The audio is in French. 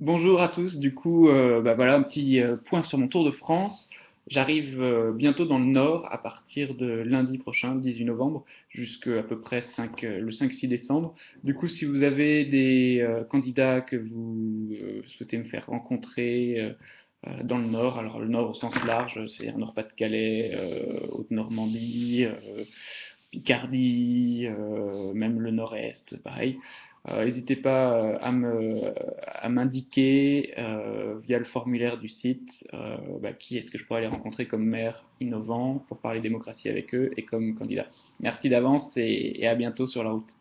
Bonjour à tous, du coup, euh, bah voilà un petit euh, point sur mon tour de France. J'arrive euh, bientôt dans le Nord à partir de lundi prochain, 18 novembre, jusqu'à peu près 5, le 5-6 décembre. Du coup, si vous avez des candidats que vous souhaitez me faire rencontrer dans le Nord, alors le Nord au sens large, c'est un Nord-Pas-de-Calais, Haute-Normandie, Picardie, Nord-Est, pareil. Euh, N'hésitez pas euh, à m'indiquer euh, via le formulaire du site bah, qui est-ce que je pourrais aller rencontrer comme maire innovant pour parler démocratie avec eux et comme candidat. Merci d'avance et à bientôt sur la route.